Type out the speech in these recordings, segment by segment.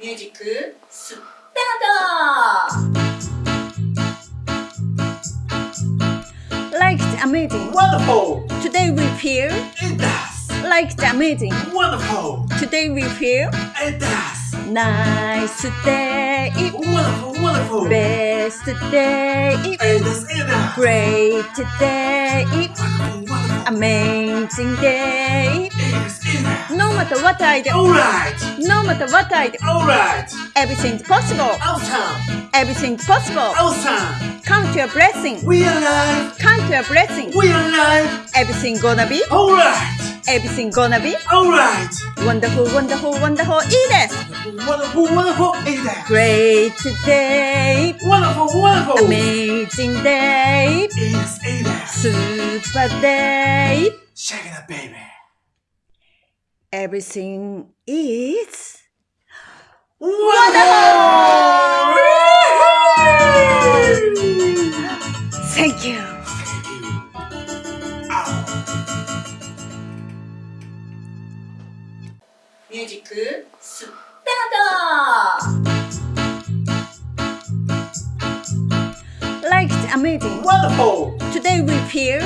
ミュージックスタート Like the amazing. Wonderful! Today we feel It does! like the amazing. Wonderful! Today we feel It does! nice day. Wonderful, wonderful! Best day. It does, it does! Great day. Wonderful, wonderful! Amazing day. It is, it is! No matter what I do, Alright! no matter what I do, Alright! everything's possible. Awesome! Everything's possible. Awesome! Count your blessing. We are alive! Count your blessing. We are alive! Everything gonna be. Alright! Everything gonna be. Alright! Wonderful, wonderful, wonderful. いいです。 Wonderful, wonderful! It is! Great day. Wonderful, wonderful! Amazing day. It is, it is! Super day. Shake it up, baby! everything is wonderful! Thank you. Music. 스타트! Like amazing! Wonderful! Today we feel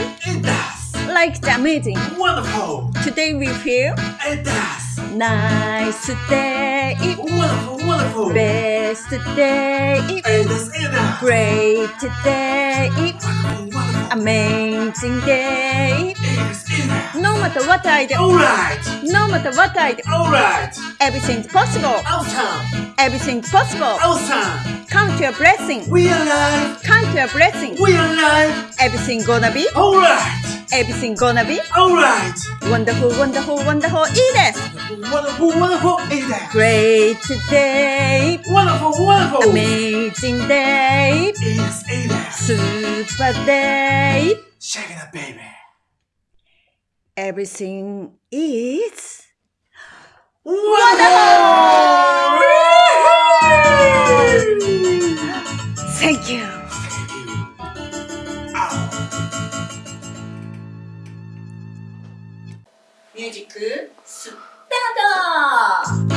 like the amazing. Wonderful! Today we feel It does! nice day. Wonderful, wonderful! Best day. It does! Great day. Wonderful, wonderful! Amazing day. It is, it is! No matter what I do, Alright! no matter what I do, Alright! everything's possible. Awesome! Everything's possible. Awesome! Count your blessing. We are alive! Count your blessing. We are alive! Everything gonna be. Alright! everything gonna be alright. Wonderful, wonderful, wonderful, Edith. Wonderful, wonderful, Edith. Great day. Wonderful, wonderful. Amazing day. Edith, Edith. Super day. Shake it up, baby. Everything is wonderful. Thank you. ミュージックスタート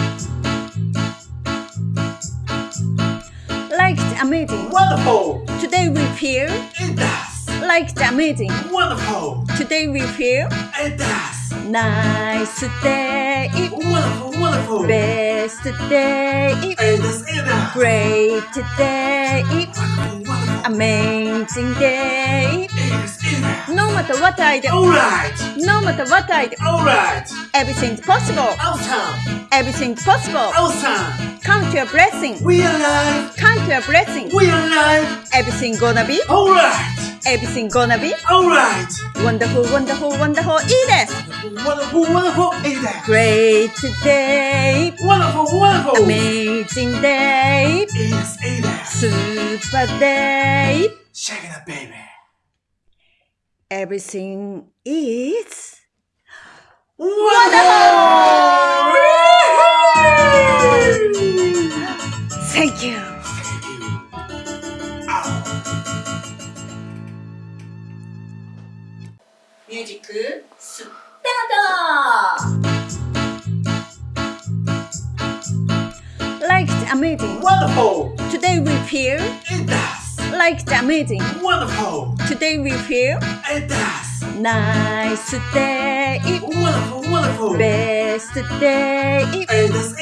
Like the amazing. Wonderful! Today we feel It does! like the amazing. Wonderful! Today we feel It does! nice day. Wonderful, wonderful! Best day. It does, it does! Great day. Wonderful, wonderful! Amazing day. It is, it is! No matter what I do, Alright! no matter what I do, Alright! everything's possible. Awesome! Everything's possible. Awesome! Count your blessing. We are alive! Count your blessing. We are alive! Everything gonna be. Alright! Everything gonna be. Alright! Wonderful, wonderful, wonderful. いいです。 Wonderful, wonderful! It is! Great day. Wonderful, wonderful! Amazing day. It is, it is! Super day. Shake it up, baby! everything is wonderful! Thank you. 뮤직 스타트! Like amazing. Wonderful. Today we feel. It does like the amazing. Wonderful! Today we feel It does! nice day. Wonderful, wonderful! Best day. It does!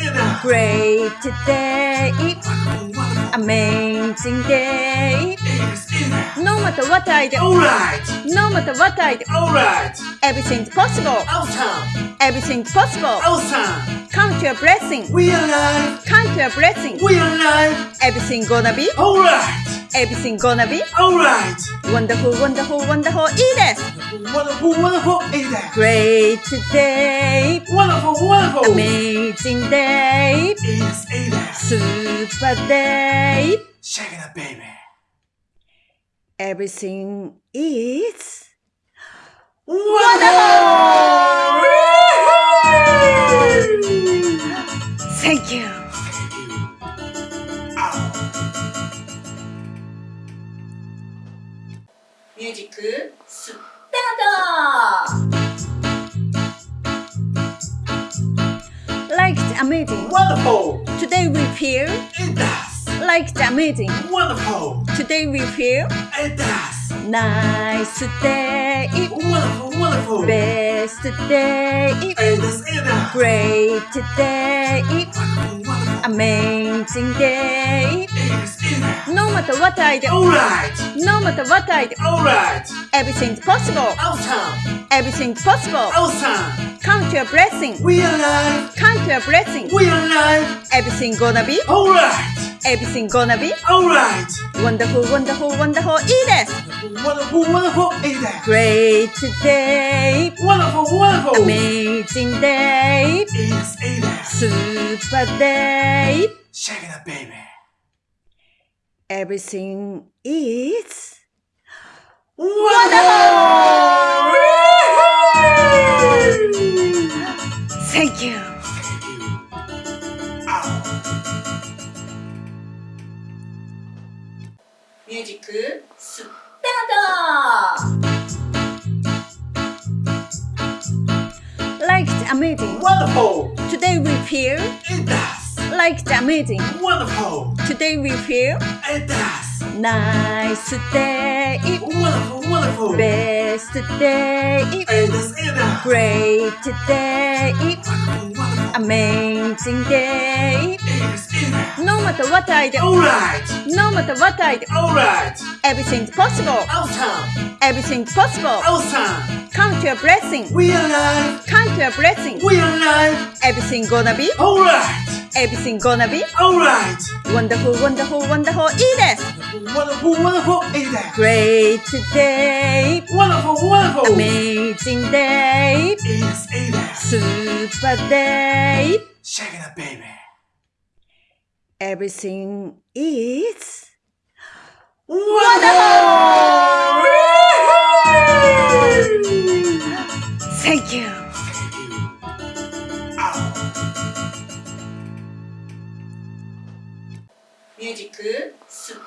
Great day. Wonderful, wonderful! Amazing day. It is, it is! No matter what I do, Alright! no matter what I do, Alright! everything's possible. Awesome! Everything's possible. Awesome! Count your blessing. We are alive! Count your blessing. We are alive! Everything gonna be. Alright! everything gonna be alright. Wonderful, wonderful, wonderful, Edith. Wonderful, wonderful, Edith. Great day. Wonderful, wonderful. Amazing day. Edith, Edith. Super day. Shake it up, baby. Everything is wonderful! Thank you. 뮤직 스타트! Like the amazing! Wonderful! Today we feel it does! Like the amazing! Wonderful! Today we feel it does! Nice day! Wonderful, wonderful! Best day! It does, it does! Great day! Wonderful! Amazing day. It is. It does. No matter what I do, Alright. no matter what I do, Alright. everything's possible. Awesome. Everything's possible. Awesome. Count your blessing. We alive. Count your blessing. We alive. Everything gonna be. Alright. Everything gonna be alright. Wonderful, wonderful, wonderful, Edith. Wonderful, wonderful, Edith. Great day. Wonderful, wonderful. Amazing day. Edith, Edith. Super day. Shake it up, baby. Everything is wonderful. wonderful! Thank you. 뮤직 스타트! Liked amazing! Wonderful! Today we feel it does! Liked amazing! Wonderful! Today we feel it does! Nice day! Wonderful! Wonderful! Best day! It does! it does. Great day! Wonderful! Amazing day. It is. It does. No matter what I do, Alright! no matter what I do, Alright! everything's possible. Awesome! Everything's possible. Awesome! Count your blessing. We alive! Count your blessing. We alive! Everything gonna be. Alright! Everything gonna be alright. Wonderful, wonderful, wonderful, Edith. Wonderful, wonderful, Edith. Great day. Wonderful, wonderful. Amazing day. Edith, Edith. Super day. Shake it up, baby. Everything is wonderful. wonderful! Thank you. 뮤직 스타트!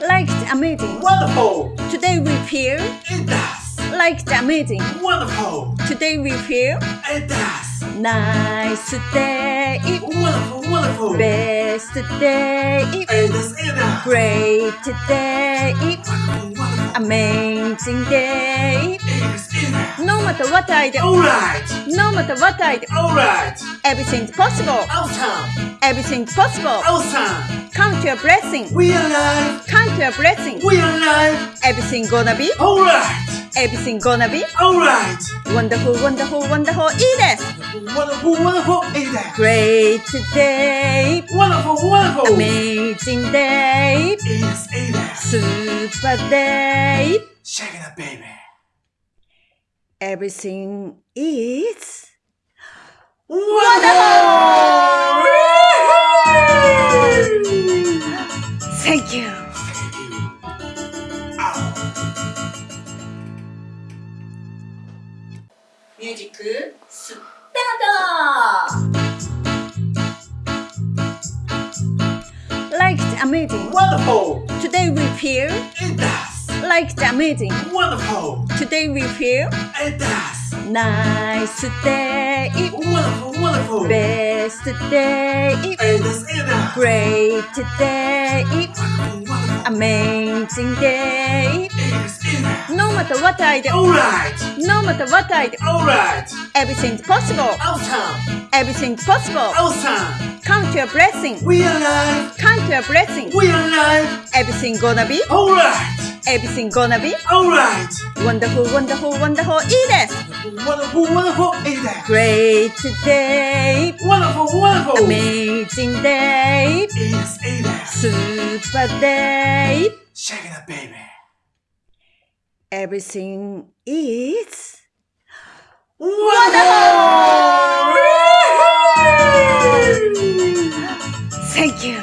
Like the amazing! Wonderful! Today we feel It does! Like the amazing! Wonderful! Today we feel It does! Nice day! Wonderful! Wonderful! Best day! It does! it does. Great day! Wonderful! Amazing day. It is. It does. No matter what I do, Alright! no matter what I do, Alright! everything's possible. Awesome! Everything's possible. Awesome! Count your blessing. We alive! Count your blessing. We alive! Everything gonna be. Alright! Everything gonna be alright. Wonderful, wonderful, wonderful, eat it. Wonderful, wonderful, eat it. Great day. Wonderful, wonderful. Amazing day. Eat it, eat it. Super day. Shake it up, baby. Everything is wonderful. wonderful. Thank you. ミュージックスタート Like the amazing. Wonderful! Today we feel It does. like the amazing. Wonderful! Today we feel It does. nice day. Wonderful, wonderful! Best day. It does. It does. Great day. Wonderful, wonderful! Amazing day. It is. It does. No matter what I do, Alright! no matter what I do, Alright! everything's possible. Awesome! Everything's possible. Awesome! Count your blessing. We are alive! Count your blessing. We are alive! Everything gonna be. Alright! Everything gonna be alright. Wonderful, wonderful, wonderful, Edith. Wonderful, wonderful, Edith. Great day. Wonderful, wonderful. Amazing day. Edith, Edith. Super day. Shake it up, baby. Everything is wonderful! Thank you.